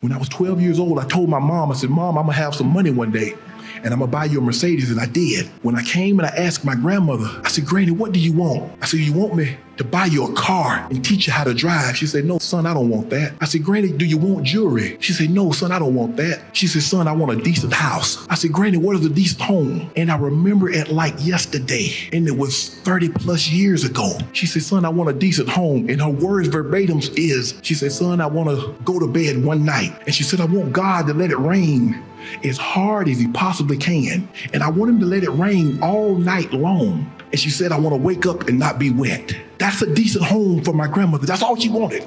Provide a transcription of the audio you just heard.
When I was 12 years old, I told my mom, I said, Mom, I'm gonna have some money one day and I'm gonna buy you a Mercedes. And I did. When I came and I asked my grandmother, I said, Granny, what do you want? I said, You want me to buy you a car and teach you how to drive? She said, No, son, I don't want that. I said, Granny, do you want jewelry? She said, No, son, I don't want that. She said, Son, I want a decent house. I said, Granny, what is a decent home? And I remember it like yesterday, and it was 30 plus years ago. She said, Son, I want a decent home. And her words verbatim is, She said, Son, I wanna go to bed one night. And she said, I want God to let it rain as hard as he possibly can. And I want him to let it rain all night long. And she said, I want to wake up and not be wet. That's a decent home for my grandmother. That's all she wanted.